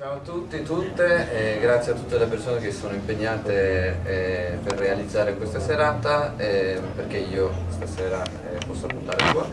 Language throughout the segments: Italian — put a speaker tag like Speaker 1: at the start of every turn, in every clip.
Speaker 1: Ciao a tutti e tutte, eh, grazie a tutte le persone che sono impegnate eh, per realizzare questa serata, eh, perché io stasera eh, posso puntare qua.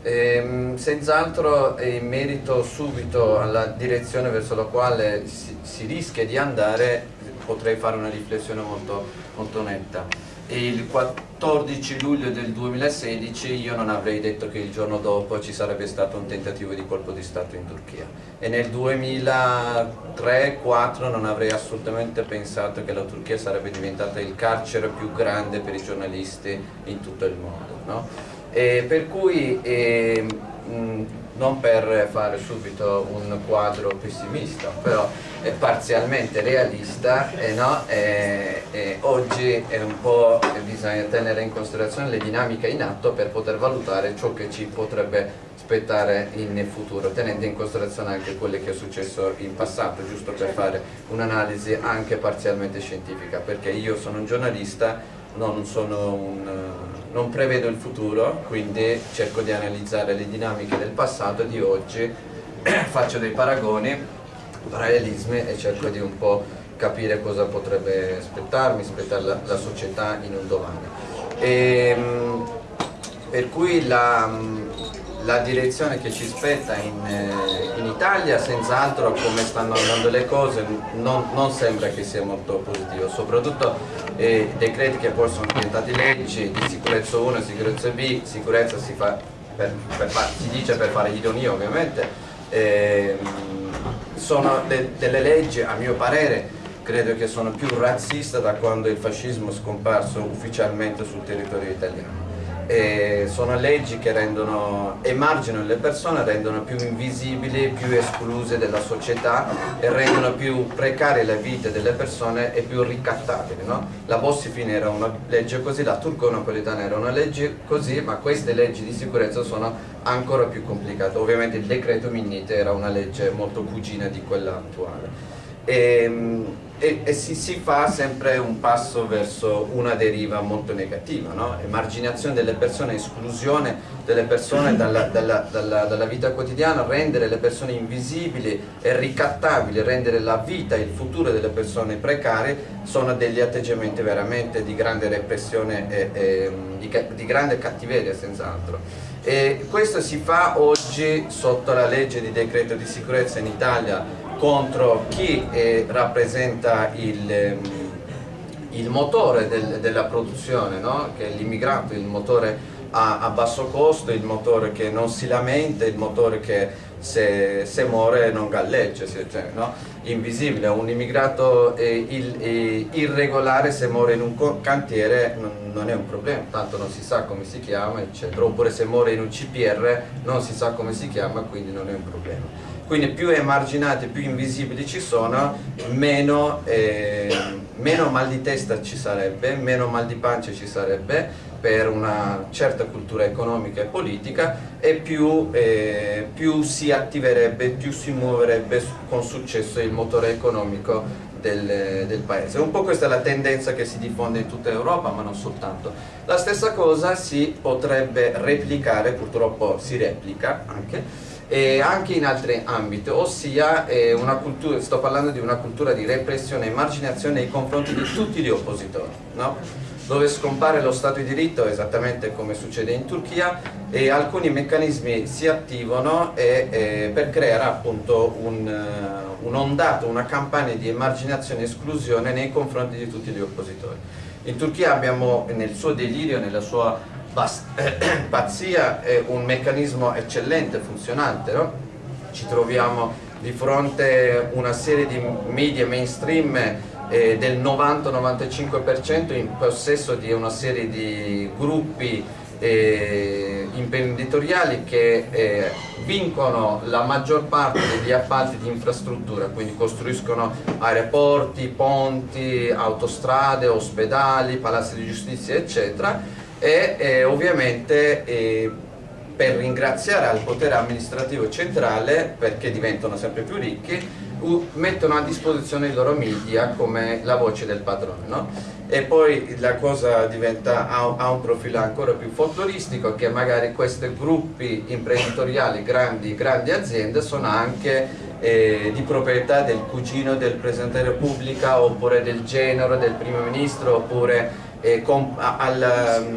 Speaker 1: Ehm, senz'altro in merito subito alla direzione verso la quale si, si rischia di andare potrei fare una riflessione molto, molto netta il 14 luglio del 2016 io non avrei detto che il giorno dopo ci sarebbe stato un tentativo di colpo di Stato in Turchia e nel 2003-2004 non avrei assolutamente pensato che la Turchia sarebbe diventata il carcere più grande per i giornalisti in tutto il mondo. No? per cui eh, mh, non per fare subito un quadro pessimista, però è parzialmente realista e, no? e, e oggi bisogna tenere in considerazione le dinamiche in atto per poter valutare ciò che ci potrebbe aspettare in futuro, tenendo in considerazione anche quello che è successo in passato, giusto per fare un'analisi anche parzialmente scientifica, perché io sono un giornalista, non sono un non prevedo il futuro, quindi cerco di analizzare le dinamiche del passato e di oggi, faccio dei paragoni, parallelismi e cerco di un po' capire cosa potrebbe aspettarmi, aspettare la, la società in un domani. E, ehm, per cui la, la direzione che ci spetta in, eh, in Italia senz'altro come stanno andando le cose non, non, sembra che sia molto positivo, soprattutto eh, decreti che poi sono diventati leggi di sicurezza 1 e sicurezza B, sicurezza si, fa per, per far, si dice per fare ironia ovviamente, eh, sono de, delle leggi a mio parere credo che sono più razziste da quando il fascismo è scomparso ufficialmente sul territorio italiano e sono leggi che rendono, emarginano le persone, rendono più invisibili, più escluse dalla società e rendono più precarie le vite delle persone e più ricattabili. No? La Bossi-Fini era una legge così, la turco-napolitana era una legge così, ma queste leggi di sicurezza sono ancora più complicate. Ovviamente il decreto Minnite era una legge molto cugina di quella attuale. E, ehm, e, e si, si, fa sempre un passo verso una deriva molto negativa, no? emarginazione delle persone, esclusione delle persone dalla, dalla, dalla, dalla, vita quotidiana, rendere le persone invisibili e ricattabili, rendere la vita e il futuro delle persone precarie sono degli atteggiamenti veramente di grande repressione e, e di, di grande cattiveria senz'altro. E questo si fa oggi sotto la legge di decreto di sicurezza in Italia contro chi eh, rappresenta il, ehm, il motore del, della produzione, no? che è l'immigrato, il motore a, a, basso costo, il motore che non si lamenta, il motore che se, se muore non galleggia, cioè, no? Invisibile. Un immigrato eh, eh, irregolare se muore in un cantiere non, non, è un problema, tanto non si sa come si chiama, eccetera. Oppure se muore in un CPR non si sa come si chiama, quindi non è un problema quindi più emarginati, più invisibili ci sono, meno, eh, meno mal di testa ci sarebbe, meno mal di pancia ci sarebbe per una certa cultura economica e politica e più, eh, più si attiverebbe, più si muoverebbe con successo il motore economico del, del, paese. Un po' questa è la tendenza che si diffonde in tutta Europa, ma non soltanto. La stessa cosa si potrebbe replicare, purtroppo si replica anche, e anche in altri ambiti, ossia eh, cultura, sto parlando di una cultura di repressione e marginazione nei confronti di tutti gli oppositori, no? Dove scompare lo Stato di diritto esattamente come succede in Turchia e alcuni meccanismi si attivano e, e per creare appunto un, uh, un'ondata, una campagna di emarginazione e esclusione nei confronti di tutti gli oppositori. In Turchia abbiamo nel suo delirio, nella sua pazzia è un meccanismo eccellente, funzionante, no? ci troviamo di fronte a una serie di media mainstream eh, del 90-95% in possesso di una serie di gruppi eh, imprenditoriali che eh, vincono la maggior parte degli appalti di infrastruttura, quindi costruiscono aeroporti, ponti, autostrade, ospedali, palazzi di giustizia eccetera e eh, ovviamente eh, per ringraziare al potere amministrativo centrale perché diventano sempre più ricchi mettono a disposizione i loro media come la voce del padrone no? e poi la cosa diventa, ha, un profilo ancora più folcloristico che magari questi gruppi imprenditoriali, grandi, grandi aziende sono anche eh, di proprietà del cugino del Presidente della Repubblica oppure del genero del Primo Ministro oppure eh, com, al,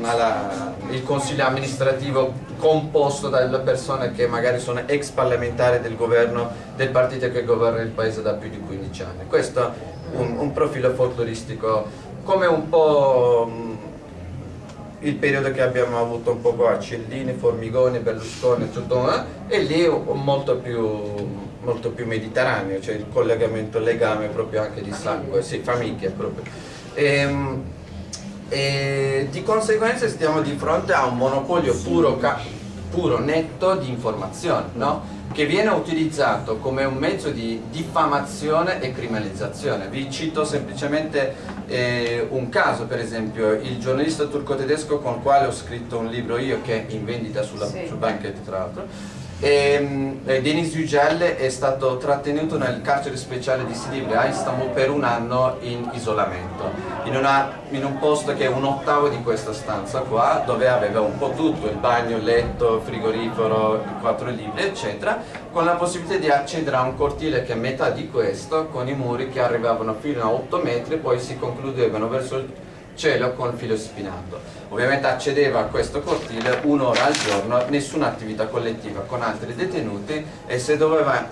Speaker 1: alla, il Consiglio amministrativo composto dalle persone che magari sono ex parlamentari del governo del partito che governa il paese da più di 15 anni. Questo è un, un profilo folcloristico come un po' il periodo che abbiamo avuto un po' qua, Cellini, Formigoni, Berlusconi, tutto, eh? e lì molto più molto più mediterraneo, cioè il collegamento, il legame proprio anche di sangue, sì, famiglia proprio. E, ehm, e di conseguenza stiamo di fronte a un monopolio puro, puro netto di informazione, no? che viene utilizzato come un mezzo di diffamazione e criminalizzazione. Vi cito semplicemente eh, un caso, per esempio, il giornalista turco-tedesco con il quale ho scritto un libro io che è in vendita sulla, sì. sul Banket tra l'altro, e, ehm, eh, Denis Yücel è stato trattenuto nel carcere speciale di Silivri a Istanbul per un anno in isolamento, in, una, in, un posto che è un ottavo di questa stanza qua, dove aveva un po' tutto, il bagno, il letto, frigorifero, i quattro libri, eccetera, con la possibilità di accedere a un cortile che è metà di questo, con i muri che arrivavano fino a 8 metri poi si concludevano verso il cielo con il filo spinato. Ovviamente accedeva a questo cortile un'ora al giorno, nessuna attività collettiva con altri detenuti e se doveva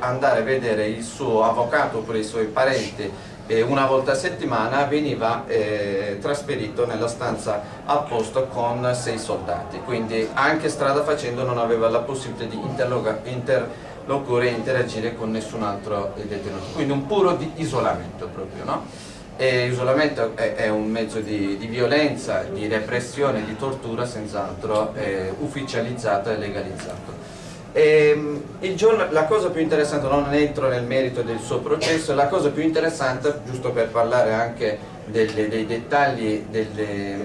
Speaker 1: andare a vedere il suo avvocato oppure i suoi parenti eh, una volta a settimana veniva eh, trasferito nella stanza a posto con sei soldati, quindi anche strada facendo non aveva la possibilità di interloquire e interagire con nessun altro detenuto, quindi un puro isolamento proprio. No? E l'isolamento è, è, un mezzo di, di, violenza, di repressione, di tortura senz'altro ufficializzato e legalizzato. E, ehm, giorno, la cosa più interessante, non entro nel merito del suo processo, la cosa più interessante, giusto per parlare anche delle, dei, dettagli, delle,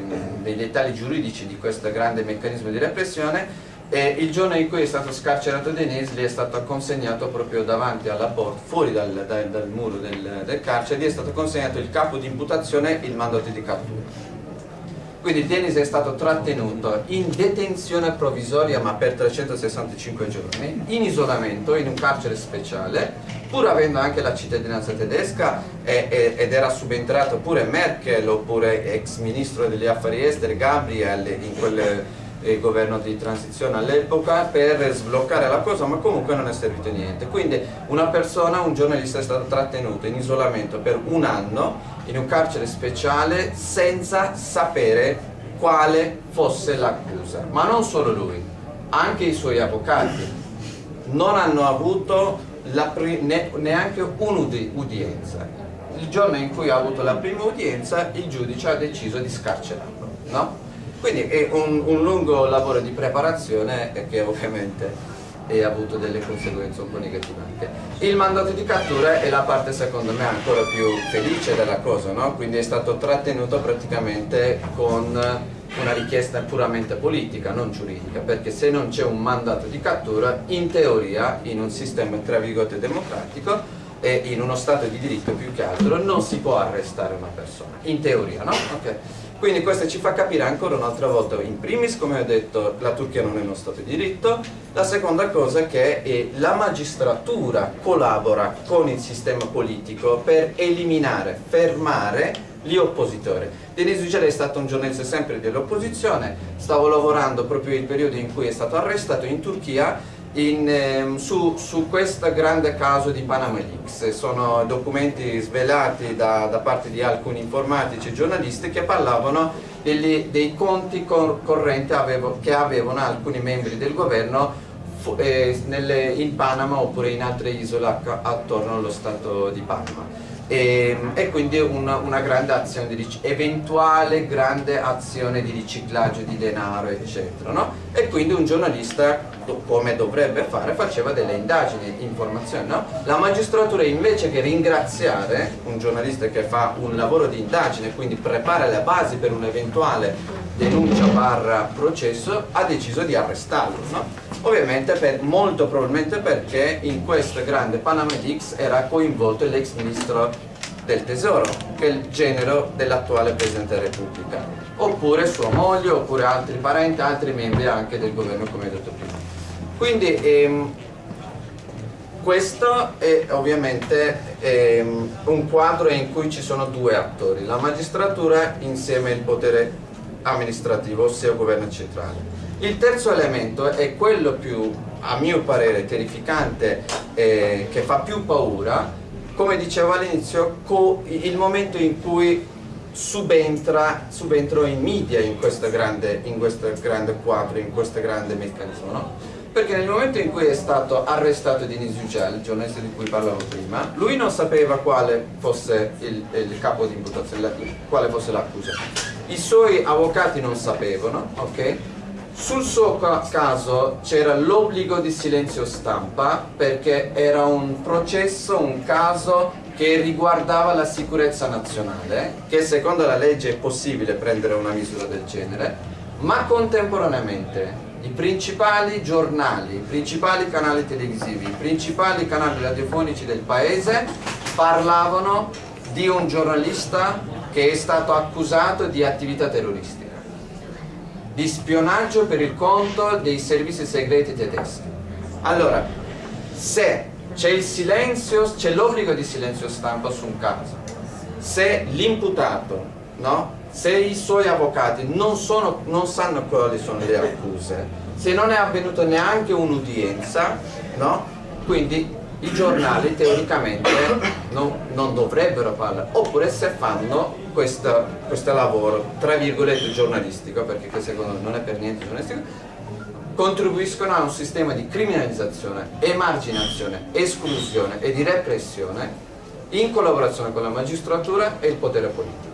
Speaker 1: dei dettagli giuridici di questo grande meccanismo di repressione, e il giorno in cui è stato scarcerato Denise gli è stato consegnato proprio davanti alla porta, fuori dal, dal, dal muro del, del, carcere, gli è stato consegnato il capo di imputazione e il mandato di cattura. Quindi Denis è stato trattenuto in detenzione provvisoria ma per 365 giorni, in isolamento in un carcere speciale, pur avendo anche la cittadinanza tedesca e, e, ed era subentrato pure Merkel oppure ex ministro degli affari esteri Gabriel in quelle il governo di transizione all'epoca per sbloccare la cosa ma comunque non è servito niente. Quindi una persona, un giornalista è stato trattenuto in isolamento per un anno in un carcere speciale senza sapere quale fosse l'accusa. Ma non solo lui anche i suoi avvocati. Non hanno avuto ne neanche un'udienza il giorno in cui ha avuto la prima udienza il giudice ha deciso di scarcerarlo no? Quindi è un, un lungo lavoro di preparazione che ovviamente ha avuto delle conseguenze un po' negative anche. Il mandato di cattura è la parte secondo me ancora più felice della cosa, no? quindi è stato trattenuto praticamente con una richiesta puramente politica, non giuridica, perché se non c'è un mandato di cattura, in teoria, in un sistema tra virgolette democratico, e in uno stato di diritto più che altro, non si può arrestare una persona, in teoria, no? Okay. Quindi questo ci fa capire ancora un'altra volta, in primis come ho detto la Turchia non è uno Stato di diritto, la seconda cosa è che la magistratura collabora con il sistema politico per eliminare, fermare gli oppositori. Denis Yücel è stato un giornalista sempre dell'opposizione, stavo lavorando proprio il periodo in cui è stato arrestato in Turchia in, ehm, su, su, questo grande caso di Panama Leaks. Sono documenti svelati da, da parte di alcuni informatici e giornalisti che parlavano degli, dei conti cor correnti avevo, che avevano alcuni membri del governo eh, nelle, in Panama oppure in altre isole attorno allo stato di Panama e, e quindi una, una, grande azione di eventuale grande azione di riciclaggio di denaro eccetera no? e quindi un giornalista come dovrebbe fare faceva delle indagini, informazioni no? la magistratura invece che ringraziare un giornalista che fa un lavoro di indagine quindi prepara le basi per un'eventuale denuncia barra processo ha deciso di arrestarlo no? ovviamente per, molto probabilmente perché in questo grande Panama Leaks era coinvolto l'ex ministro del tesoro che è il genero dell'attuale Presidente della Repubblica oppure sua moglie oppure altri parenti, altri membri anche del governo come detto prima quindi ehm, questo è ovviamente ehm, un quadro in cui ci sono due attori, la magistratura insieme al potere amministrativo, ossia il governo centrale. Il terzo elemento è quello più, a mio parere, terrificante, eh, che fa più paura, come dicevo all'inizio, il momento in cui subentra, subentro i media in questo grande, in questo grande quadro, in questo grande meccanismo. No? perché nel momento in cui è stato arrestato Denis Yücel, il giornalista di cui parlavo prima, lui non sapeva quale fosse il, il capo di imputazione, quale fosse l'accusa. I suoi avvocati non sapevano, ok? Sul suo caso c'era l'obbligo di silenzio stampa perché era un processo, un caso che riguardava la sicurezza nazionale, che secondo la legge è possibile prendere una misura del genere, ma contemporaneamente i principali giornali, i principali canali televisivi, i principali canali radiofonici del paese parlavano di un giornalista che è stato accusato di attività terroristica, di spionaggio per il conto dei servizi segreti tedeschi. Allora, se c'è il silenzio, c'è l'obbligo di silenzio stampa su un caso, se l'imputato no, se i suoi avvocati non, sono, non sanno quali sono le accuse, se non è avvenuta neanche un'udienza, no? quindi i giornali teoricamente non, non, dovrebbero parlare, oppure se fanno questo, questo lavoro, tra virgolette giornalistico, perché secondo me non è per niente giornalistico, contribuiscono a un sistema di criminalizzazione, emarginazione, esclusione e di repressione in collaborazione con la magistratura e il potere politico.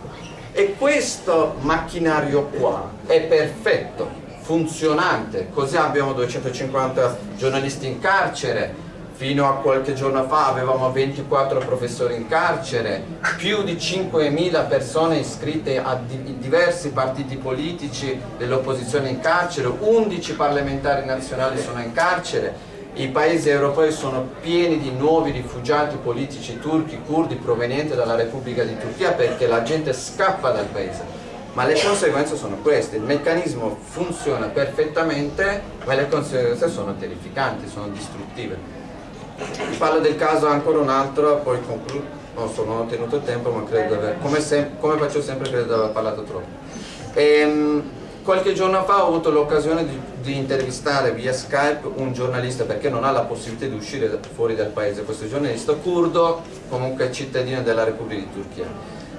Speaker 1: E questo macchinario qua è perfetto, funzionante, così abbiamo 250 giornalisti in carcere, fino a qualche giorno fa avevamo 24 professori in carcere, più di 5.000 persone iscritte a diversi partiti politici dell'opposizione in carcere, 11 parlamentari nazionali sono in carcere, i paesi europei sono pieni di nuovi rifugiati politici turchi, curdi provenienti dalla Repubblica di Turchia perché la gente scappa dal paese. Ma le conseguenze sono queste, il meccanismo funziona perfettamente ma le conseguenze sono terrificanti, sono distruttive. Vi parlo del caso ancora un altro, poi concludo, non so, non ho tenuto tempo ma credo aver, come, come faccio sempre credo di aver parlato troppo. Ehm, Qualche giorno fa ho avuto l'occasione di, di, intervistare via Skype un giornalista perché non ha la possibilità di uscire fuori dal paese, questo giornalista curdo, comunque cittadino della Repubblica di Turchia.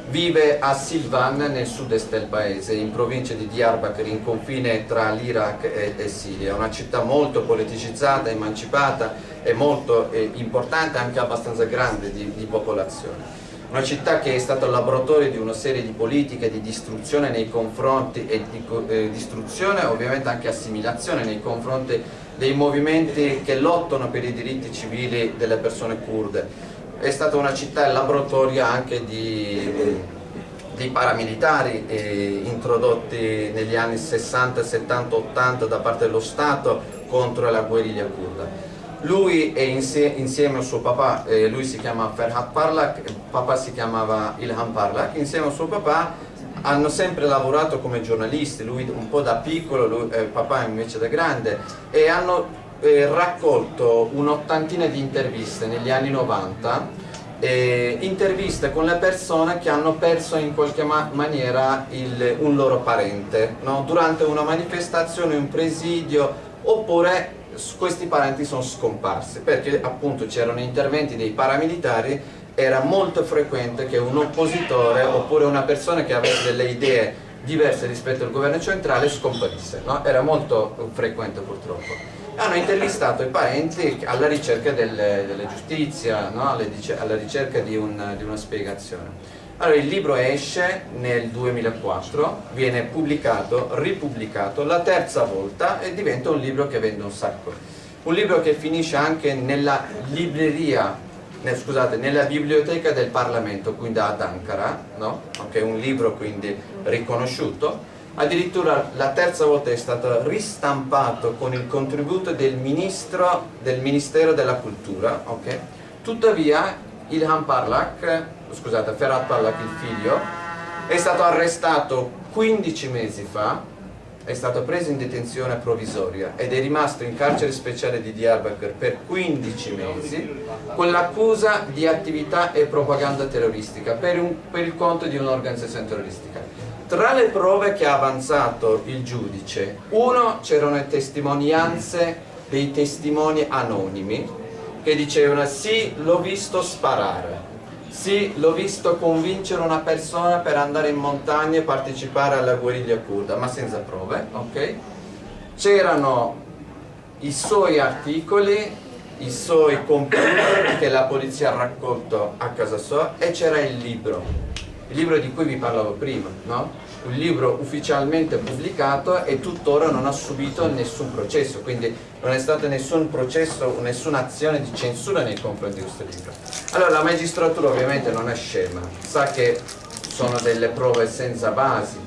Speaker 1: Vive a Silvan nel sud-est del paese, in provincia di Diyarbakir, in confine tra l'Iraq e, e, Siria, una città molto politicizzata, emancipata e molto eh, importante, anche abbastanza grande di, di popolazione. Una città che è stata laboratorio di una serie di politiche di distruzione nei confronti e di eh, distruzione ovviamente anche assimilazione nei confronti dei movimenti che lottano per i diritti civili delle persone kurde è stata una città laboratorio anche di, di paramilitari eh, introdotti negli anni 60, 70, 80 da parte dello Stato contro la guerriglia kurda. Lui è insieme a suo papà, eh, lui si chiama Ferhat Parlak, papà si chiamava Ilham Parlak, insieme a suo papà hanno sempre lavorato come giornalisti, lui un po' da piccolo, lui, eh, papà invece da grande, e hanno eh, raccolto un'ottantina di interviste negli anni 90, eh, interviste con le persone che hanno perso in qualche ma maniera il, un loro parente, no? durante una manifestazione, un presidio, oppure questi parenti sono scomparsi perché appunto c'erano interventi dei paramilitari era molto frequente che un oppositore oppure una persona che avesse delle idee diverse rispetto al governo centrale scomparisse, no? era molto frequente purtroppo. Hanno intervistato i parenti alla ricerca del, della giustizia, no? alla ricerca di, un, di una spiegazione. Allora il libro esce nel 2004, viene pubblicato, ripubblicato la terza volta e diventa un libro che vende un sacco. Un libro che finisce anche nella libreria, nel, scusate, nella biblioteca del Parlamento, quindi ad Ankara, no? okay, un libro quindi riconosciuto. Addirittura la terza volta è stato ristampato con il contributo del, ministro, del Ministero della Cultura. Okay? Tuttavia Ilham Parlak scusate, Ferhat Parlak, il figlio, è stato arrestato 15 mesi fa è stato preso in detenzione provvisoria ed è rimasto in carcere speciale di Diyarbakir per 15 mesi con l'accusa di attività e propaganda terroristica per, un, per il conto di un'organizzazione terroristica. Tra le prove che ha avanzato il giudice, uno c'erano le testimonianze dei testimoni anonimi che dicevano sì, l'ho visto sparare, sì, l'ho visto convincere una persona per andare in montagna e partecipare alla guerriglia kurda, ma senza prove, ok? C'erano i suoi articoli, i suoi computer che la polizia ha raccolto a casa sua e c'era il libro, il libro di cui vi parlavo prima, no? un libro ufficialmente pubblicato e tuttora non ha subito nessun processo, quindi non è stato nessun processo, nessuna azione di censura nei confronti di questo libro. Allora la magistratura ovviamente non è scema, sa che sono delle prove senza basi,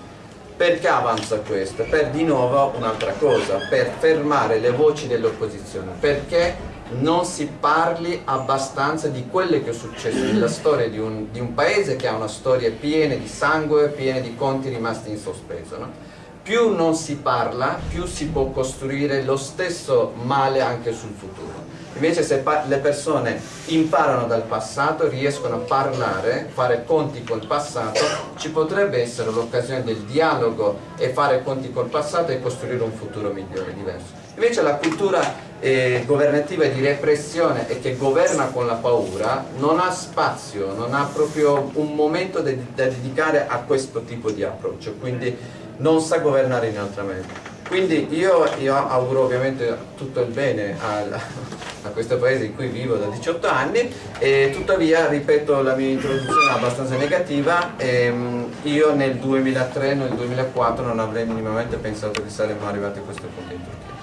Speaker 1: perché avanza questo? Per di nuovo un'altra cosa, per fermare le voci dell'opposizione, perché non si parli abbastanza di quello che è successo nella storia di un, di un, paese che ha una storia piena di sangue, piena di conti rimasti in sospeso. No? Più non si parla, più si può costruire lo stesso male anche sul futuro. Invece se le persone imparano dal passato, riescono a parlare, fare conti col passato, ci potrebbe essere l'occasione del dialogo e fare conti col passato e costruire un futuro migliore, diverso. Invece la cultura eh, governativa di repressione e che governa con la paura non ha spazio, non ha proprio un momento da dedicare a questo tipo di approccio, quindi non sa governare in altra maniera. Quindi io, io, auguro ovviamente tutto il bene al, a questo paese in cui vivo da 18 anni e tuttavia, ripeto, la mia introduzione abbastanza negativa ehm, io nel 2003, nel 2004 non avrei minimamente pensato che saremmo arrivati a questo punto in Turchia.